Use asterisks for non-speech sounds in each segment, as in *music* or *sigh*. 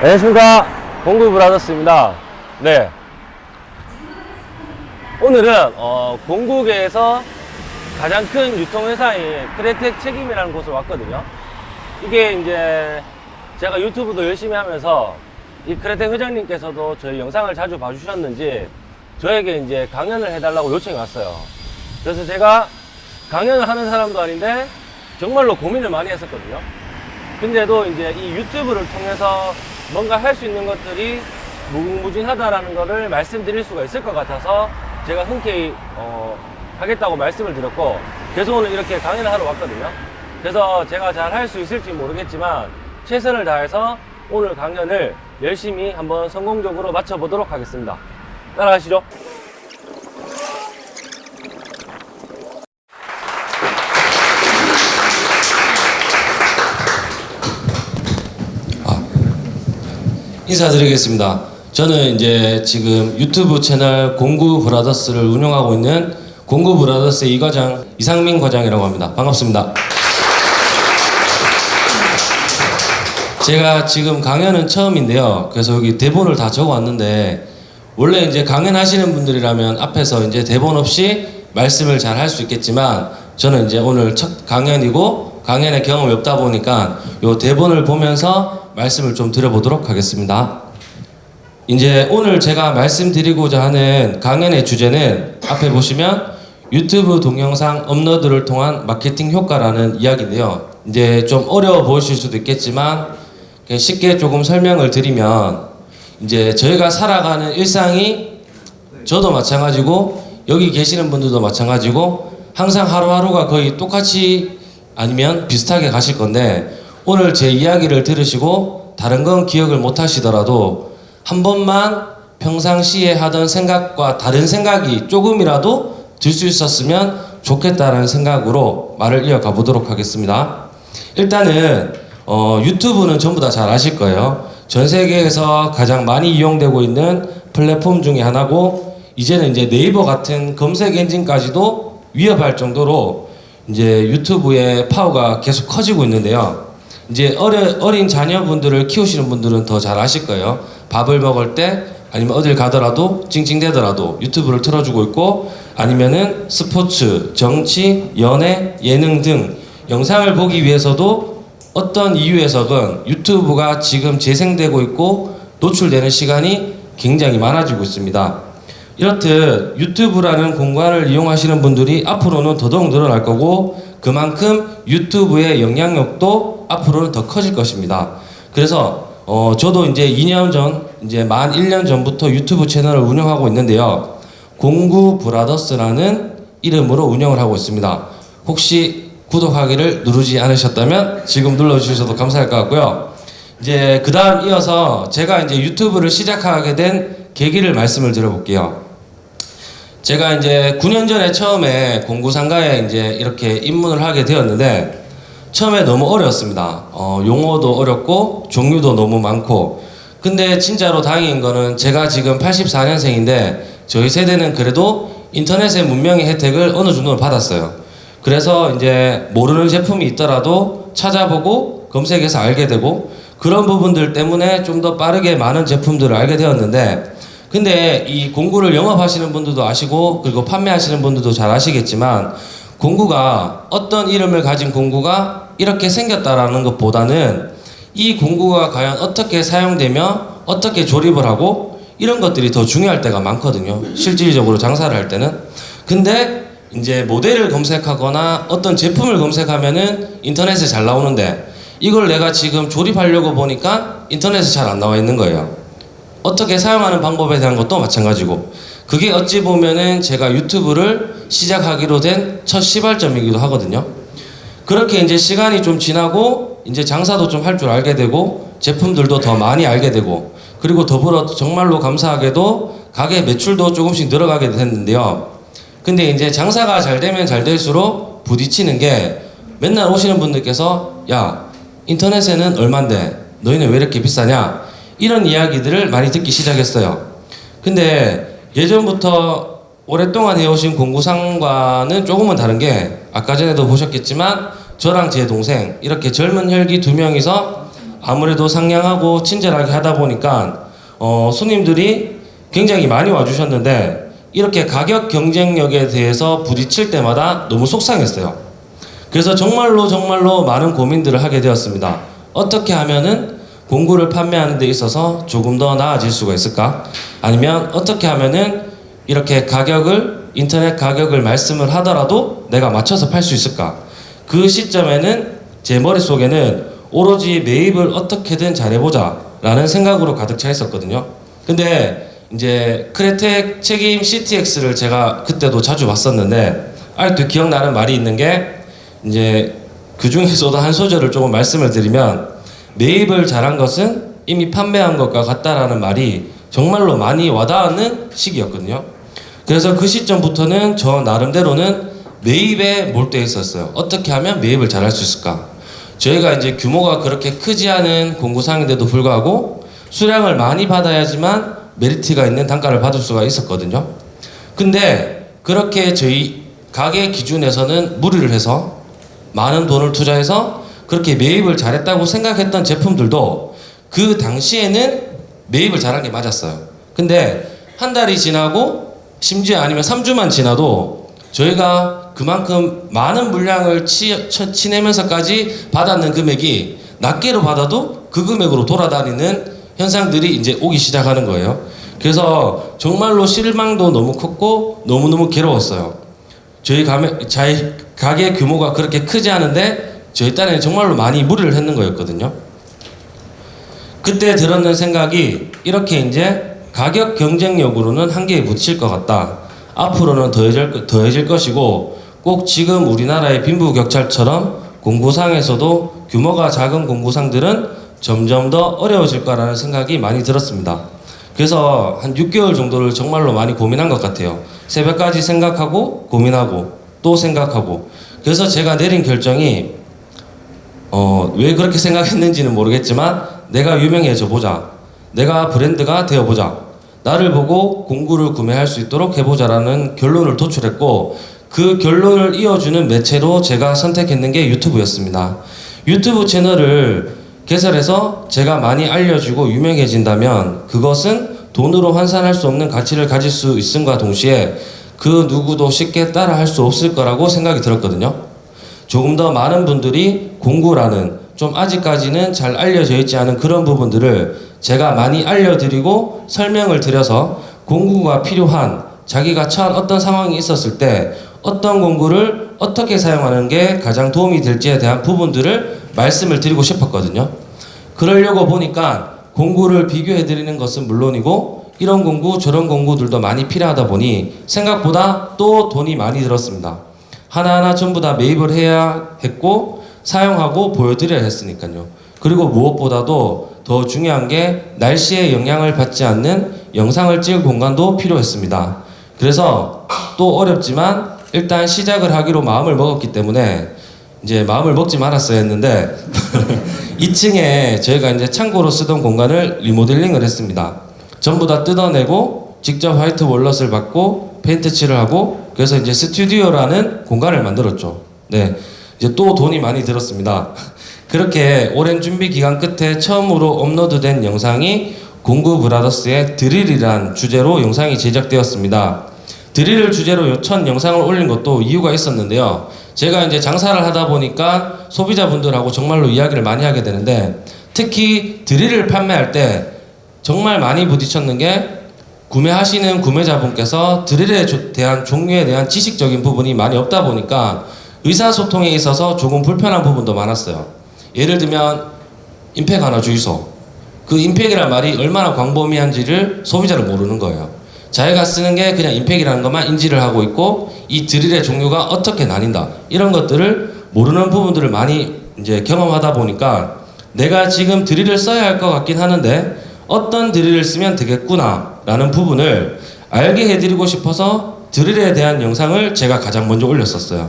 안녕하십니까. 공구 브라더스입니다. 네. 오늘은 어, 공국에서 가장 큰 유통회사인 크레텍 책임이라는 곳을 왔거든요. 이게 이제 제가 유튜브도 열심히 하면서 이 크레텍 회장님께서도 저희 영상을 자주 봐주셨는지 저에게 이제 강연을 해달라고 요청이 왔어요. 그래서 제가 강연을 하는 사람도 아닌데 정말로 고민을 많이 했었거든요. 근데도 이제 이 유튜브를 통해서 뭔가 할 수 있는 것들이 무궁무진하다라는 거를 말씀드릴 수가 있을 것 같아서 제가 흔쾌히 어, 하겠다고 말씀을 드렸고 그래서 오늘 이렇게 강연을 하러 왔거든요. 그래서 제가 잘 할 수 있을지 모르겠지만 최선을 다해서 오늘 강연을 열심히 한번 성공적으로 마쳐보도록 하겠습니다. 따라가시죠 인사드리겠습니다. 저는 이제 지금 유튜브 채널 공구 브라더스를 운영하고 있는 공구 브라더스의 이과장 이상민 과장이라고 합니다. 반갑습니다. 제가 지금 강연은 처음인데요. 그래서 여기 대본을 다 적어 왔는데 원래 이제 강연하시는 분들이라면 앞에서 이제 대본 없이 말씀을 잘 할 수 있겠지만 저는 이제 오늘 첫 강연이고 강연의 경험이 없다 보니까 요 대본을 보면서 말씀을 좀 드려보도록 하겠습니다. 이제 오늘 제가 말씀드리고자 하는 강연의 주제는 앞에 보시면 유튜브 동영상 업로드를 통한 마케팅 효과라는 이야기인데요. 이제 좀 어려워 보이실 수도 있겠지만 쉽게 조금 설명을 드리면 이제 저희가 살아가는 일상이 저도 마찬가지고 여기 계시는 분들도 마찬가지고 항상 하루하루가 거의 똑같이 아니면 비슷하게 가실 건데 오늘 제 이야기를 들으시고 다른 건 기억을 못 하시더라도 한 번만 평상시에 하던 생각과 다른 생각이 조금이라도 들 수 있었으면 좋겠다는 생각으로 말을 이어가 보도록 하겠습니다. 일단은 어, 유튜브는 전부 다 잘 아실 거예요. 전 세계에서 가장 많이 이용되고 있는 플랫폼 중에 하나고 이제는 이제 네이버 같은 검색 엔진까지도 위협할 정도로 이제 유튜브의 파워가 계속 커지고 있는데요. 이제 어려, 어린 자녀분들을 키우시는 분들은 더 잘 아실 거예요. 밥을 먹을 때 아니면 어딜 가더라도 찡찡대더라도 유튜브를 틀어주고 있고 아니면은 스포츠, 정치, 연애, 예능 등 영상을 보기 위해서도 어떤 이유에서건 유튜브가 지금 재생되고 있고 노출되는 시간이 굉장히 많아지고 있습니다. 이렇듯 유튜브라는 공간을 이용하시는 분들이 앞으로는 더더욱 늘어날 거고 그만큼 유튜브의 영향력도 앞으로는 더 커질 것입니다. 그래서 어 저도 이제 2년 전 이제 만 1년 전부터 유튜브 채널을 운영하고 있는데요. 공구 브라더스라는 이름으로 운영을 하고 있습니다. 혹시 구독하기를 누르지 않으셨다면 지금 눌러주셔도 감사할 것 같고요. 이제 그 다음 이어서 제가 이제 유튜브를 시작하게 된 계기를 말씀을 드려볼게요. 제가 이제 9년 전에 처음에 공구상가에 이제 이렇게 입문을 하게 되었는데 처음에 너무 어려웠습니다. 어, 용어도 어렵고 종류도 너무 많고 근데 진짜로 다행인 거는 제가 지금 84년생인데 저희 세대는 그래도 인터넷의 문명의 혜택을 어느 정도는 받았어요. 그래서 이제 모르는 제품이 있더라도 찾아보고 검색해서 알게 되고 그런 부분들 때문에 좀 더 빠르게 많은 제품들을 알게 되었는데 근데 이 공구를 영업하시는 분들도 아시고 그리고 판매하시는 분들도 잘 아시겠지만 공구가 어떤 이름을 가진 공구가 이렇게 생겼다라는 것보다는 이 공구가 과연 어떻게 사용되며 어떻게 조립을 하고 이런 것들이 더 중요할 때가 많거든요. 실질적으로 장사를 할 때는. 근데 이제 모델을 검색하거나 어떤 제품을 검색하면은 인터넷에 잘 나오는데 이걸 내가 지금 조립하려고 보니까 인터넷에 잘 안 나와 있는 거예요. 어떻게 사용하는 방법에 대한 것도 마찬가지고 그게 어찌 보면은 제가 유튜브를 시작하기로 된 첫 시발점이기도 하거든요. 그렇게 이제 시간이 좀 지나고 이제 장사도 좀 할 줄 알게 되고 제품들도 더 많이 알게 되고 그리고 더불어 정말로 감사하게도 가게 매출도 조금씩 늘어가게 됐는데요. 근데 이제 장사가 잘 되면 잘 될수록 부딪히는 게 맨날 오시는 분들께서 야 인터넷에는 얼만데 너희는 왜 이렇게 비싸냐 이런 이야기들을 많이 듣기 시작했어요. 근데 예전부터 오랫동안 해오신 공구상과는 조금은 다른 게 아까 전에도 보셨겠지만 저랑 제 동생 이렇게 젊은 혈기 두 명이서 아무래도 상냥하고 친절하게 하다 보니까 어, 손님들이 굉장히 많이 와주셨는데 이렇게 가격 경쟁력에 대해서 부딪힐 때마다 너무 속상했어요. 그래서 정말로 정말로 많은 고민들을 하게 되었습니다. 어떻게 하면은 공구를 판매하는 데 있어서 조금 더 나아질 수가 있을까? 아니면 어떻게 하면은 이렇게 가격을 인터넷 가격을 말씀을 하더라도 내가 맞춰서 팔 수 있을까? 그 시점에는 제 머릿속에는 오로지 매입을 어떻게든 잘해보자 라는 생각으로 가득 차 있었거든요. 근데 이제 크레텍 책임 CTX를 제가 그때도 자주 봤었는데 아직도 기억나는 말이 있는 게 이제 그 중에서도 한 소절을 조금 말씀을 드리면 매입을 잘한 것은 이미 판매한 것과 같다라는 말이 정말로 많이 와닿는 시기였거든요. 그래서 그 시점부터는 저 나름대로는 매입에 몰두해 있었어요. 어떻게 하면 매입을 잘할 수 있을까? 저희가 이제 규모가 그렇게 크지 않은 공구상인데도 불구하고 수량을 많이 받아야지만 메리트가 있는 단가를 받을 수가 있었거든요. 근데 그렇게 저희 가게 기준에서는 무리를 해서 많은 돈을 투자해서 그렇게 매입을 잘했다고 생각했던 제품들도 그 당시에는 매입을 잘한 게 맞았어요. 근데 한 달이 지나고 심지어 아니면 3주만 지나도 저희가 그만큼 많은 물량을 치, 쳐- 치내면서까지 받았는 금액이 낱개로 받아도 그 금액으로 돌아다니는 현상들이 이제 오기 시작하는 거예요. 그래서 정말로 실망도 너무 컸고 너무너무 괴로웠어요. 저희 가게, 가게 규모가 그렇게 크지 않은데 저희 딴에는 정말로 많이 무리를 했는 거였거든요. 그때 들었는 생각이 이렇게 이제 가격 경쟁력으로는 한계에 부딪힐 것 같다. 앞으로는 더해질, 거- 더해질 것이고 꼭 지금 우리나라의 빈부격차처럼 공구상에서도 규모가 작은 공구상들은 점점 더 어려워질 거라는 생각이 많이 들었습니다. 그래서 한 6개월 정도를 정말로 많이 고민한 것 같아요. 새벽까지 생각하고 고민하고 또 생각하고 그래서 제가 내린 결정이 어, 왜 그렇게 생각했는지는 모르겠지만 내가 유명해져 보자. 내가 브랜드가 되어 보자. 나를 보고 공구를 구매할 수 있도록 해보자라는 결론을 도출했고 그 결론을 이어주는 매체로 제가 선택했는 게 유튜브였습니다. 유튜브 채널을 개설해서 제가 많이 알려지고 유명해진다면 그것은 돈으로 환산할 수 없는 가치를 가질 수 있음과 동시에 그 누구도 쉽게 따라 할 수 없을 거라고 생각이 들었거든요. 조금 더 많은 분들이 공구라는 좀 아직까지는 잘 알려져 있지 않은 그런 부분들을 제가 많이 알려드리고 설명을 드려서 공구가 필요한 자기가 처한 어떤 상황이 있었을 때 어떤 공구를 어떻게 사용하는 게 가장 도움이 될지에 대한 부분들을 말씀을 드리고 싶었거든요. 그러려고 보니까 공구를 비교해 드리는 것은 물론이고 이런 공구 저런 공구들도 많이 필요하다 보니 생각보다 또 돈이 많이 들었습니다. 하나하나 전부 다 매입을 해야 했고 사용하고 보여드려야 했으니까요. 그리고 무엇보다도 더 중요한 게 날씨에 영향을 받지 않는 영상을 찍을 공간도 필요했습니다. 그래서 또 어렵지만 일단 시작을 하기로 마음을 먹었기 때문에 이제 마음을 먹지 말았어야 했는데 *laughs* 2층에 저희가 이제 창고로 쓰던 공간을 리모델링을 했습니다. 전부 다 뜯어내고 직접 화이트 월넛을 받고 페인트 칠을 하고 그래서 이제 스튜디오라는 공간을 만들었죠. 네. 이제 또 돈이 많이 들었습니다. 그렇게 오랜 준비 기간 끝에 처음으로 업로드된 영상이 공구 브라더스의 드릴이란 주제로 영상이 제작되었습니다. 드릴을 주제로 첫 영상을 올린 것도 이유가 있었는데요. 제가 이제 장사를 하다 보니까 소비자분들하고 정말로 이야기를 많이 하게 되는데 특히 드릴을 판매할 때 정말 많이 부딪혔는 게 구매하시는 구매자분께서 드릴에 조- 대한 종류에 대한 지식적인 부분이 많이 없다 보니까 의사소통에 있어서 조금 불편한 부분도 많았어요. 예를 들면 임팩 하나 주이소. 그 임팩이란 말이 얼마나 광범위한지를 소비자는 모르는 거예요. 자기가 쓰는 게 그냥 임팩이라는 것만 인지를 하고 있고 이 드릴의 종류가 어떻게 나뉜다 이런 것들을 모르는 부분들을 많이 이제 경험하다 보니까 내가 지금 드릴을 써야 할 것 같긴 하는데 어떤 드릴을 쓰면 되겠구나 라는 부분을 알게 해드리고 싶어서 드릴에 대한 영상을 제가 가장 먼저 올렸었어요.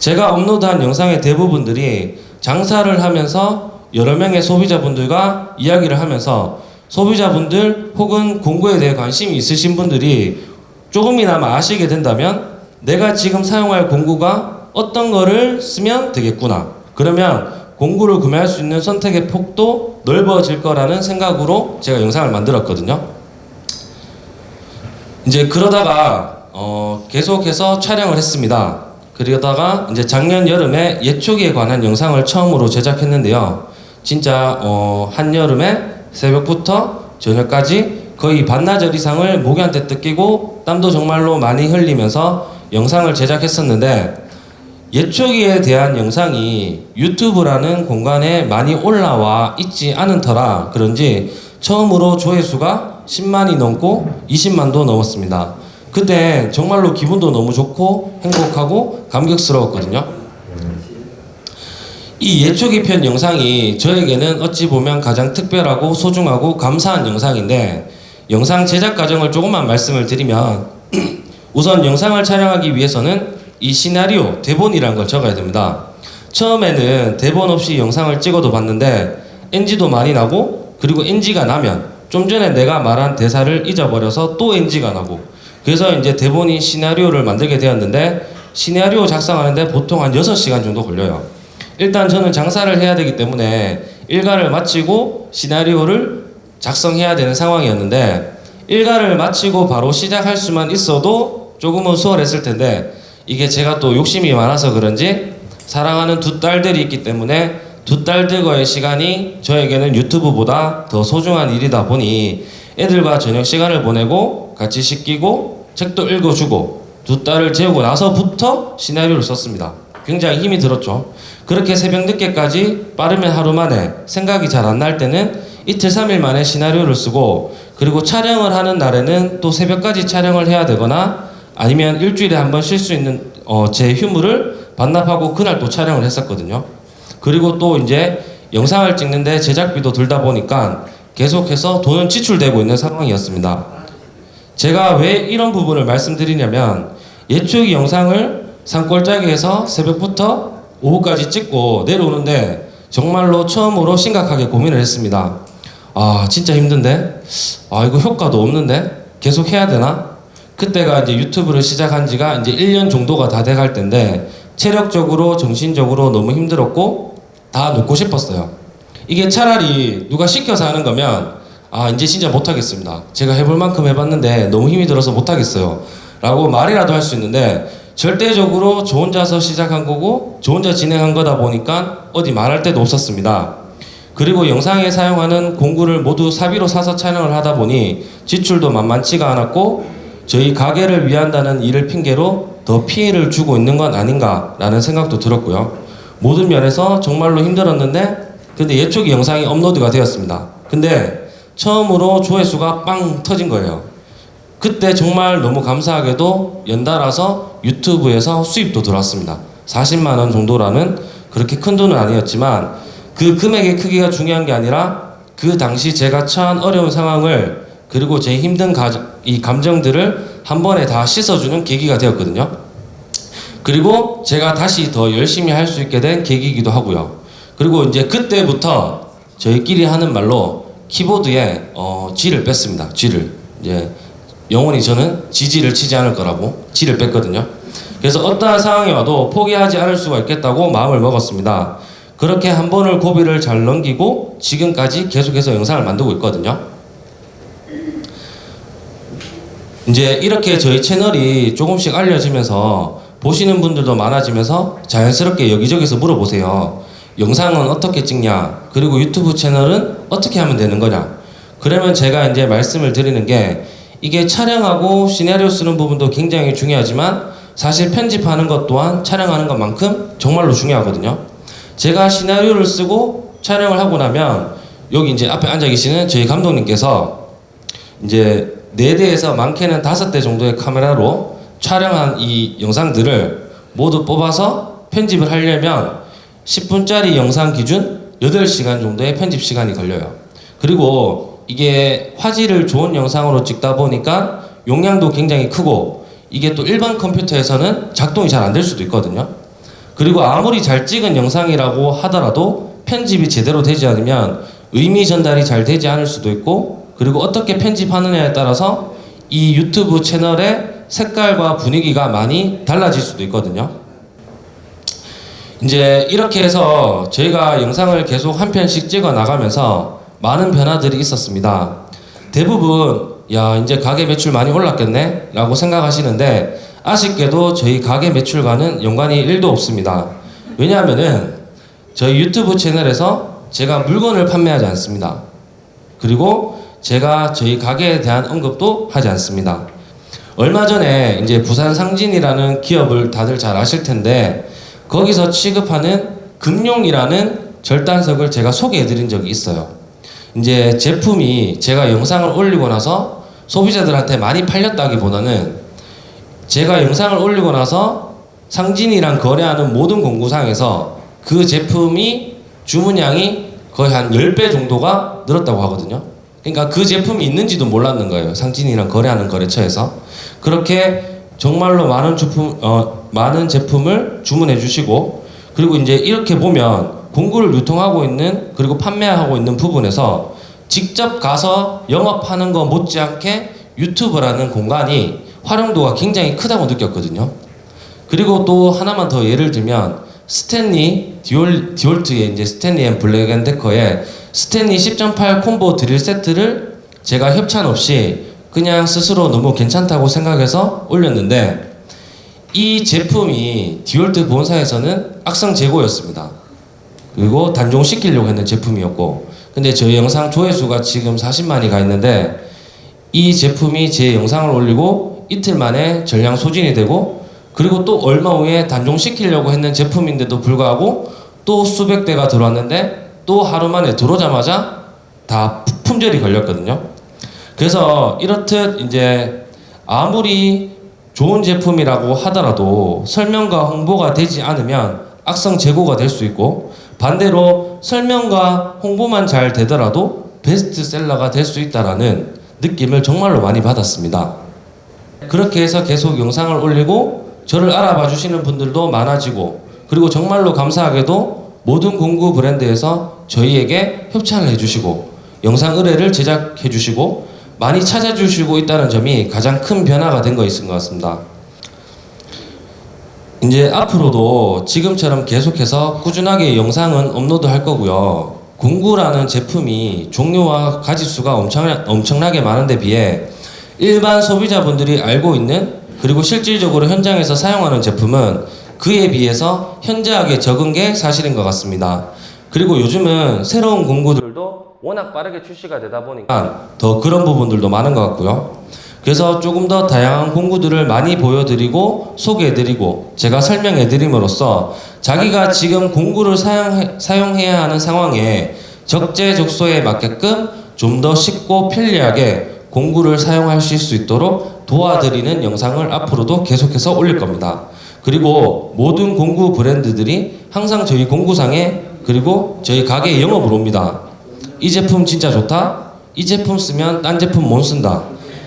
제가 업로드한 영상의 대부분들이 장사를 하면서 여러 명의 소비자분들과 이야기를 하면서 소비자분들 혹은 공구에 대해 관심이 있으신 분들이 조금이나마 아시게 된다면 내가 지금 사용할 공구가 어떤 거를 쓰면 되겠구나. 그러면 공구를 구매할 수 있는 선택의 폭도 넓어질 거라는 생각으로 제가 영상을 만들었거든요. 이제 그러다가 어, 계속해서 촬영을 했습니다. 그러다가 이제 작년 여름에 예초기에 관한 영상을 처음으로 제작했는데요. 진짜 어, 한여름에 새벽부터 저녁까지 거의 반나절 이상을 모기한테 뜯기고 땀도 정말로 많이 흘리면서 영상을 제작했었는데 예초기에 대한 영상이 유튜브라는 공간에 많이 올라와 있지 않은 터라 그런지 처음으로 조회수가 10만이 넘고 20만도 넘었습니다. 그때 정말로 기분도 너무 좋고 행복하고 감격스러웠거든요. 이 예초기 편 영상이 저에게는 어찌 보면 가장 특별하고 소중하고 감사한 영상인데 영상 제작 과정을 조금만 말씀을 드리면 *clears throat* 우선 영상을 촬영하기 위해서는 이 시나리오, 대본이라는 걸 적어야 됩니다. 처음에는 대본 없이 영상을 찍어도 봤는데 NG도 많이 나고 그리고 NG가 나면 좀 전에 내가 말한 대사를 잊어버려서 또 NG가 나고 그래서 이제 대본이 시나리오를 만들게 되었는데 시나리오 작성하는데 보통 한 6시간 정도 걸려요. 일단 저는 장사를 해야 되기 때문에 일과를 마치고 시나리오를 작성해야 되는 상황이었는데 일과를 마치고 바로 시작할 수만 있어도 조금은 수월했을 텐데 이게 제가 또 욕심이 많아서 그런지 사랑하는 두 딸들이 있기 때문에 두 딸들과의 시간이 저에게는 유튜브보다 더 소중한 일이다 보니 애들과 저녁 시간을 보내고 같이 씻기고 책도 읽어주고 두 딸을 재우고 나서부터 시나리오를 썼습니다. 굉장히 힘이 들었죠. 그렇게 새벽 늦게까지 빠르면 하루 만에 생각이 잘 안 날 때는 이틀 삼일 만에 시나리오를 쓰고 그리고 촬영을 하는 날에는 또 새벽까지 촬영을 해야 되거나 아니면 일주일에 한 번 쉴 수 있는 어, 제 휴무를 반납하고 그날 또 촬영을 했었거든요. 그리고 또 이제 영상을 찍는데 제작비도 들다 보니까 계속해서 돈은 지출되고 있는 상황이었습니다. 제가 왜 이런 부분을 말씀드리냐면 예초기 영상을 산골짜기에서 새벽부터 오후까지 찍고 내려오는데 정말로 처음으로 심각하게 고민을 했습니다. 아 진짜 힘든데 아 이거 효과도 없는데 계속 해야 되나? 그때가 이제 유튜브를 시작한 지가 이제 1년 정도가 다 돼갈 때인데 체력적으로 정신적으로 너무 힘들었고 다 놓고 싶었어요. 이게 차라리 누가 시켜서 하는 거면 아 이제 진짜 못하겠습니다. 제가 해볼 만큼 해봤는데 너무 힘이 들어서 못하겠어요. 라고 말이라도 할 수 있는데 절대적으로 저 혼자서 시작한 거고 저 혼자 진행한 거다 보니까 어디 말할 데도 없었습니다. 그리고 영상에 사용하는 공구를 모두 사비로 사서 촬영을 하다 보니 지출도 만만치가 않았고 저희 가게를 위한다는 일을 핑계로 더 피해를 주고 있는 건 아닌가라는 생각도 들었고요. 모든 면에서 정말로 힘들었는데 근데 예초기 영상이 업로드가 되었습니다. 근데 처음으로 조회수가 빵 터진 거예요. 그때 정말 너무 감사하게도 연달아서 유튜브에서 수입도 들어왔습니다. 40만 원 정도라는 그렇게 큰 돈은 아니었지만 그 금액의 크기가 중요한 게 아니라 그 당시 제가 처한 어려운 상황을 그리고 제 힘든 가, 이 감정들을 한 번에 다 씻어주는 계기가 되었거든요. 그리고 제가 다시 더 열심히 할 수 있게 된 계기이기도 하고요. 그리고 이제 그때부터 저희끼리 하는 말로 키보드에 어, G를 뺐습니다. G를 이제 영원히 저는 지지를 치지 않을 거라고 G를 뺐거든요. 그래서 어떠한 상황이 와도 포기하지 않을 수가 있겠다고 마음을 먹었습니다. 그렇게 한 번을 고비를 잘 넘기고 지금까지 계속해서 영상을 만들고 있거든요. 이제 이렇게 저희 채널이 조금씩 알려지면서 보시는 분들도 많아지면서 자연스럽게 여기저기서 물어보세요. 영상은 어떻게 찍냐? 그리고 유튜브 채널은 어떻게 하면 되는 거냐? 그러면 제가 이제 말씀을 드리는 게 이게 촬영하고 시나리오 쓰는 부분도 굉장히 중요하지만 사실 편집하는 것 또한 촬영하는 것만큼 정말로 중요하거든요. 제가 시나리오를 쓰고 촬영을 하고 나면 여기 이제 앞에 앉아 계시는 저희 감독님께서 이제 네 대에서 많게는 다섯 대 정도의 카메라로 촬영한 이 영상들을 모두 뽑아서 편집을 하려면 10분짜리 영상 기준 8시간 정도의 편집 시간이 걸려요. 그리고 이게 화질을 좋은 영상으로 찍다 보니까 용량도 굉장히 크고 이게 또 일반 컴퓨터에서는 작동이 잘 안 될 수도 있거든요. 그리고 아무리 잘 찍은 영상이라고 하더라도 편집이 제대로 되지 않으면 의미 전달이 잘 되지 않을 수도 있고 그리고 어떻게 편집하느냐에 따라서 이 유튜브 채널의 색깔과 분위기가 많이 달라질 수도 있거든요. 이제 이렇게 해서 저희가 영상을 계속 한 편씩 찍어 나가면서 많은 변화들이 있었습니다. 대부분 야 이제 가게 매출 많이 올랐겠네 라고 생각하시는데 아쉽게도 저희 가게 매출과는 연관이 1도 없습니다. 왜냐하면은 저희 유튜브 채널에서 제가 물건을 판매하지 않습니다. 그리고 제가 저희 가게에 대한 언급도 하지 않습니다. 얼마 전에 이제 부산 상진이라는 기업을 다들 잘 아실 텐데 거기서 취급하는 금룡이라는 절단석을 제가 소개해 드린 적이 있어요. 이제 제품이 제가 영상을 올리고 나서 소비자들한테 많이 팔렸다기보다는 제가 영상을 올리고 나서 상진이랑 거래하는 모든 공구상에서 그 제품이 주문량이 거의 한 10배 정도가 늘었다고 하거든요. 그러니까 그 제품이 있는지도 몰랐는 거예요. 상진이랑 거래하는 거래처에서. 그렇게 정말로 많은 제품, 어, 많은 제품을 주문해 주시고, 그리고 이제 이렇게 보면 공구를 유통하고 있는, 그리고 판매하고 있는 부분에서 직접 가서 영업하는 거 못지않게 유튜브라는 공간이 활용도가 굉장히 크다고 느꼈거든요. 그리고 또 하나만 더 예를 들면 스탠리 디월, 디월트의 이제 스탠리 앤 블랙 앤 데커의 스탠리 10.8 콤보 드릴 세트를 제가 협찬 없이 그냥 스스로 너무 괜찮다고 생각해서 올렸는데 이 제품이 디월트 본사에서는 악성 재고였습니다. 그리고 단종시키려고 했는 제품이었고 근데 저희 영상 조회수가 지금 40만이 가 있는데 이 제품이 제 영상을 올리고 이틀 만에 전량 소진이 되고 그리고 또 얼마 후에 단종시키려고 했는 제품인데도 불구하고 또 수백 대가 들어왔는데 또 하루 만에 들어오자마자 다 품절이 걸렸거든요. 그래서 이렇듯 이제 아무리 좋은 제품이라고 하더라도 설명과 홍보가 되지 않으면 악성 재고가 될 수 있고 반대로 설명과 홍보만 잘 되더라도 베스트셀러가 될 수 있다라는 느낌을 정말로 많이 받았습니다. 그렇게 해서 계속 영상을 올리고 저를 알아봐 주시는 분들도 많아지고 그리고 정말로 감사하게도 모든 공구 브랜드에서 저희에게 협찬을 해주시고 영상 의뢰를 제작해 주시고 많이 찾아주시고 있다는 점이 가장 큰 변화가 된 거 있은 것 같습니다. 이제 앞으로도 지금처럼 계속해서 꾸준하게 영상은 업로드 할 거고요. 공구라는 제품이 종류와 가짓수가 엄청, 엄청나게 많은데 비해 일반 소비자분들이 알고 있는 그리고 실질적으로 현장에서 사용하는 제품은 그에 비해서 현저하게 적은 게 사실인 것 같습니다. 그리고 요즘은 새로운 공구들도 워낙 빠르게 출시가 되다 보니까 더 그런 부분들도 많은 것 같고요. 그래서 조금 더 다양한 공구들을 많이 보여드리고 소개해드리고 제가 설명해드림으로써 자기가 지금 공구를 사용, 사용 해야 하는 상황에 적재적소에 맞게끔 좀 더 쉽고 편리하게 공구를 사용하실 수 있도록 도와드리는 영상을 앞으로도 계속해서 올릴 겁니다. 그리고 모든 공구 브랜드들이 항상 저희 공구상에 그리고 저희 가게에 영업을 옵니다. 이 제품 진짜 좋다? 이 제품 쓰면 딴 제품 못 쓴다.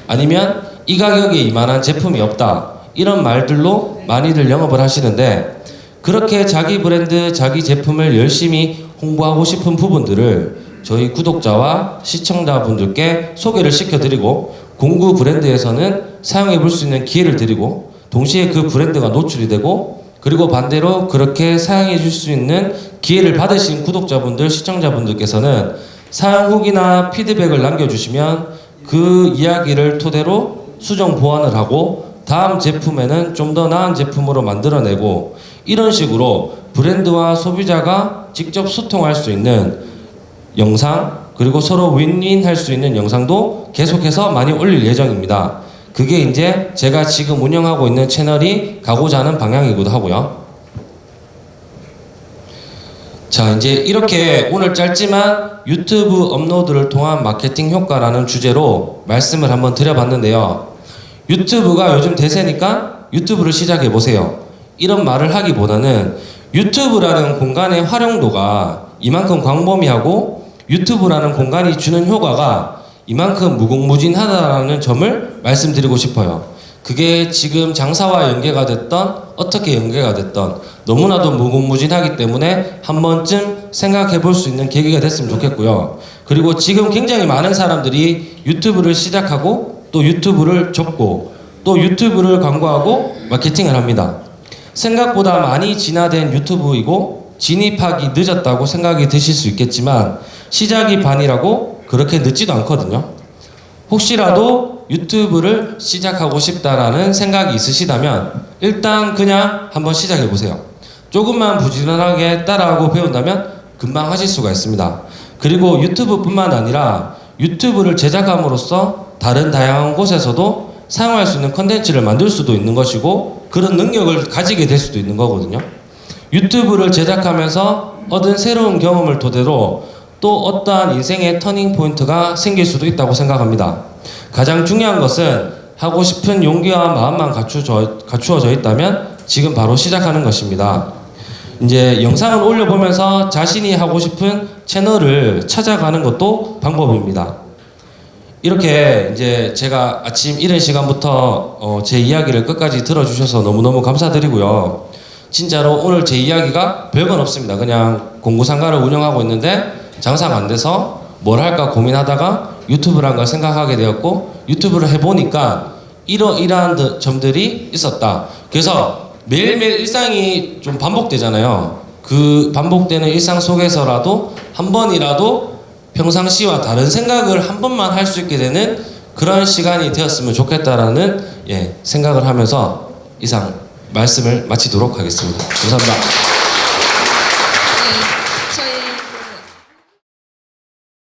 아니면 이 가격에 이만한 제품이 없다. 이런 말들로 많이들 영업을 하시는데 그렇게 자기 브랜드, 자기 제품을 열심히 홍보하고 싶은 부분들을 저희 구독자와 시청자분들께 소개를 시켜드리고 공구 브랜드에서는 사용해 볼 수 있는 기회를 드리고 동시에 그 브랜드가 노출이 되고 그리고 반대로 그렇게 사용해 줄 수 있는 기회를 받으신 구독자분들, 시청자분들께서는 사용 후기나 피드백을 남겨주시면 그 이야기를 토대로 수정 보완을 하고 다음 제품에는 좀 더 나은 제품으로 만들어내고 이런 식으로 브랜드와 소비자가 직접 소통할 수 있는 영상 그리고 서로 윈윈 할 수 있는 영상도 계속해서 많이 올릴 예정입니다. 그게 이제 제가 지금 운영하고 있는 채널이 가고자 하는 방향이기도 하고요. 자, 이제 이렇게 오늘 짧지만 유튜브 업로드를 통한 마케팅 효과라는 주제로 말씀을 한번 드려봤는데요. 유튜브가 요즘 대세니까 유튜브를 시작해 보세요. 이런 말을 하기보다는 유튜브라는 공간의 활용도가 이만큼 광범위하고 유튜브라는 공간이 주는 효과가 이만큼 무궁무진하다라는 점을 말씀드리고 싶어요. 그게 지금 장사와 연계가 됐던 어떻게 연계가 됐던 너무나도 무궁무진하기 때문에 한 번쯤 생각해 볼 수 있는 계기가 됐으면 좋겠고요. 그리고 지금 굉장히 많은 사람들이 유튜브를 시작하고 또 유튜브를 접고 또 유튜브를 광고하고 마케팅을 합니다. 생각보다 많이 진화된 유튜브이고 진입하기 늦었다고 생각이 드실 수 있겠지만 시작이 반이라고 그렇게 늦지도 않거든요. 혹시라도 유튜브를 시작하고 싶다라는 생각이 있으시다면 일단 그냥 한번 시작해 보세요. 조금만 부지런하게 따라하고 배운다면 금방 하실 수가 있습니다. 그리고 유튜브뿐만 아니라 유튜브를 제작함으로써 다른 다양한 곳에서도 사용할 수 있는 컨텐츠를 만들 수도 있는 것이고 그런 능력을 가지게 될 수도 있는 거거든요. 유튜브를 제작하면서 얻은 새로운 경험을 토대로 또 어떠한 인생의 터닝 포인트가 생길 수도 있다고 생각합니다. 가장 중요한 것은 하고 싶은 용기와 마음만 갖추어져, 갖추어져 있다면 지금 바로 시작하는 것입니다. 이제 영상을 올려보면서 자신이 하고 싶은 채널을 찾아가는 것도 방법입니다. 이렇게 이제 제가 아침 이른 시간부터 어, 제 이야기를 끝까지 들어주셔서 너무너무 감사드리고요. 진짜로 오늘 제 이야기가 별건 없습니다. 그냥 공구상가를 운영하고 있는데 장사가 안 돼서 뭘 할까 고민하다가 유튜브란 걸 생각하게 되었고 유튜브를 해보니까 이러이러한 드- 점들이 있었다. 그래서 매일매일 일상이 좀 반복되잖아요. 그 반복되는 일상 속에서라도 한 번이라도 평상시와 다른 생각을 한 번만 할 수 있게 되는 그런 시간이 되었으면 좋겠다라는 예, 생각을 하면서 이상 말씀을 마치도록 하겠습니다. 감사합니다.